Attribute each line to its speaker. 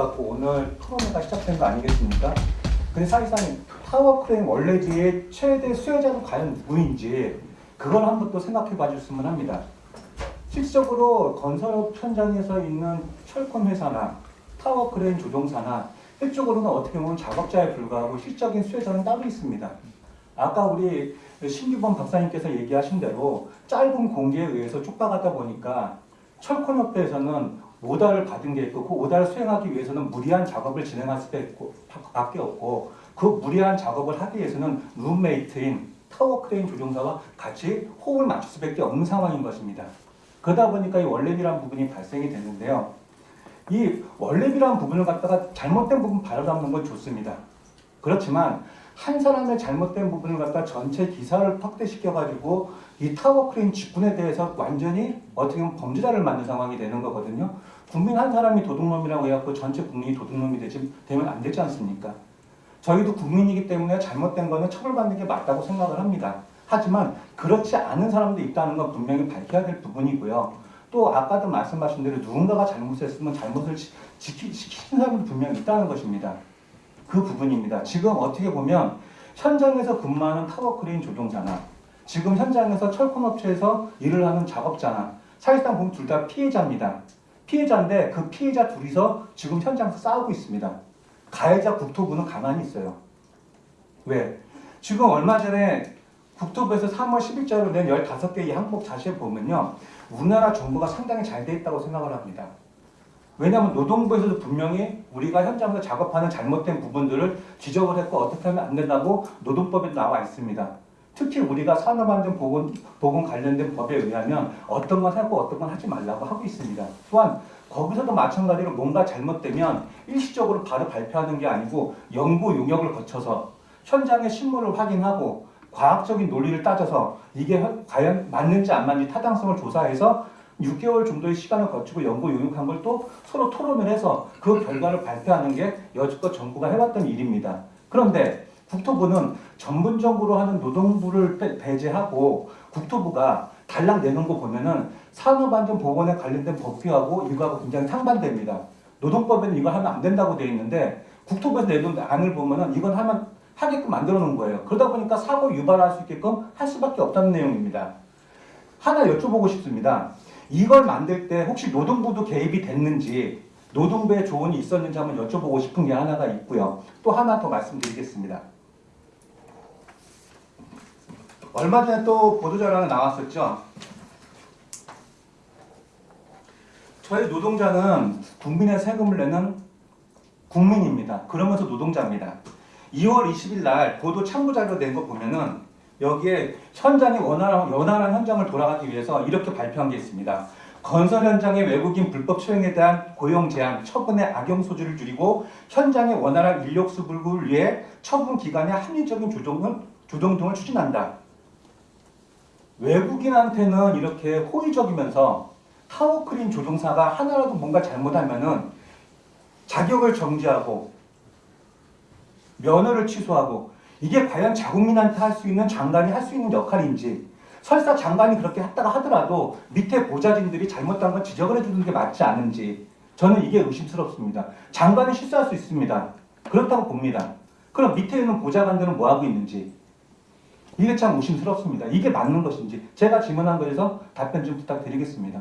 Speaker 1: 갖고 오늘 토론회가 시작된 거 아니겠습니까? 근데 사실상 타워 크레인 월례비의 최대 수혜자는 과연 누구인지 그걸 한번 또 생각해 봐줬으면 합니다. 실질적으로 건설업 현장에서 있는 철콘 회사나 타워 크레인 조종사나 일적으로는 어떻게 보면 작업자에 불과하고 실적인 수혜자는 따로 있습니다. 아까 우리 신규범 박사님께서 얘기하신 대로 짧은 공기에 의해서 촉박하다 보니까 철콘협회에서는 오다를 받은 게 있고 그 오다를 수행하기 위해서는 무리한 작업을 진행할 수밖에 없고 그 무리한 작업을 하기 위해서는 룸메이트인 타워 크레인 조종사와 같이 호흡을 맞출 수밖에 없는 상황인 것입니다. 그러다 보니까 이 월례비라는 부분이 발생이 되는데요. 이 월례비라는 부분을 갖다가 잘못된 부분 바로잡는 건 좋습니다. 그렇지만 한 사람의 잘못된 부분을 갖다 전체 기사를 확대시켜가지고 이 타워 크레인 직군에 대해서 완전히 어떻게 보면 범죄자를 만든 상황이 되는 거거든요. 국민 한 사람이 도둑놈이라고 해갖고 전체 국민이 도둑놈이 되지, 되면 안 되지 않습니까? 저희도 국민이기 때문에 잘못된 거는 처벌받는 게 맞다고 생각을 합니다. 하지만 그렇지 않은 사람도 있다는 건 분명히 밝혀야 될 부분이고요. 또 아까도 말씀하신 대로 누군가가 잘못했으면 잘못을 지- 지키, 지키는 사람도 분명히 있다는 것입니다. 그 부분입니다. 지금 어떻게 보면 현장에서 근무하는 타워크레인 조종사나 지금 현장에서 철콘업체에서 일을 하는 작업자나 사실상 보면 둘 다 피해자입니다. 피해자인데 그 피해자 둘이서 지금 현장에서 싸우고 있습니다. 가해자 국토부는 가만히 있어요. 왜? 지금 얼마 전에 국토부에서 3월 10일자로 낸 15개의 항목 자세히 보면요. 우리나라 정부가 상당히 잘 돼 있다고 생각을 합니다. 왜냐하면 노동부에서도 분명히 우리가 현장에서 작업하는 잘못된 부분들을 지적을 했고 어떻게 하면 안 된다고 노동법에 나와 있습니다. 특히 우리가 산업안전 보건 보건 관련된 법에 의하면 어떤 건 하고 어떤 건 하지 말라고 하고 있습니다. 또한 거기서도 마찬가지로 뭔가 잘못되면 일시적으로 바로 발표하는 게 아니고 연구 용역을 거쳐서 현장의 실물을 확인하고 과학적인 논리를 따져서 이게 현- 과연 맞는지 안 맞는지 타당성을 조사해서 6개월 정도의 시간을 거치고 연구 용역한 걸 또 서로 토론을 해서 그 결과를 발표하는 게 여지껏 정부가 해왔던 일입니다. 그런데 국토부는 전문적으로 하는 노동부를 배- 배제하고 국토부가 달랑 내는 거 보면은 산업안전보건에 관련된 법규하고 이거하고 굉장히 상반됩니다. 노동법에는 이거 하면 안 된다고 되어 있는데 국토부에서 내놓은 안을 보면은 이건 하면 하게끔 만들어 놓은 거예요. 그러다 보니까 사고 유발할 수 있게끔 할 수밖에 없다는 내용입니다. 하나 여쭤보고 싶습니다. 이걸 만들 때 혹시 노동부도 개입이 됐는지 노동부의 조언이 있었는지 한번 여쭤보고 싶은 게 하나가 있고요. 또 하나 더 말씀드리겠습니다. 얼마 전에 또 보도자료가 나왔었죠. 저희 노동자는 국민의 세금을 내는 국민입니다. 그러면서 노동자입니다. 2월 20일 날 보도 참고 자료 낸 거 보면은 여기에 현장이 원활한, 원활한 현장을 돌아가기 위해서 이렇게 발표한 게 있습니다. 건설 현장의 외국인 불법 초용에 대한 고용 제한, 처분의 악용 소지를 줄이고 현장의 원활한 인력 수급을 위해 처분 기간의 합리적인 조정을 조정 등을 추진한다. 외국인한테는 이렇게 호의적이면서 타워크린 조종사가 하나라도 뭔가 잘못하면은 자격을 정지하고 면허를 취소하고 이게 과연 자국민한테 할 수 있는 장관이 할 수 있는 역할인지 설사 장관이 그렇게 했다가 하더라도 밑에 보좌진들이 잘못한 건 지적을 해주는 게 맞지 않은지 저는 이게 의심스럽습니다. 장관이 실수할 수 있습니다. 그렇다고 봅니다. 그럼 밑에 있는 보좌관들은 뭐 하고 있는지 이게 참 의심스럽습니다. 이게 맞는 것인지 제가 질문한 거에서 답변 좀 부탁드리겠습니다.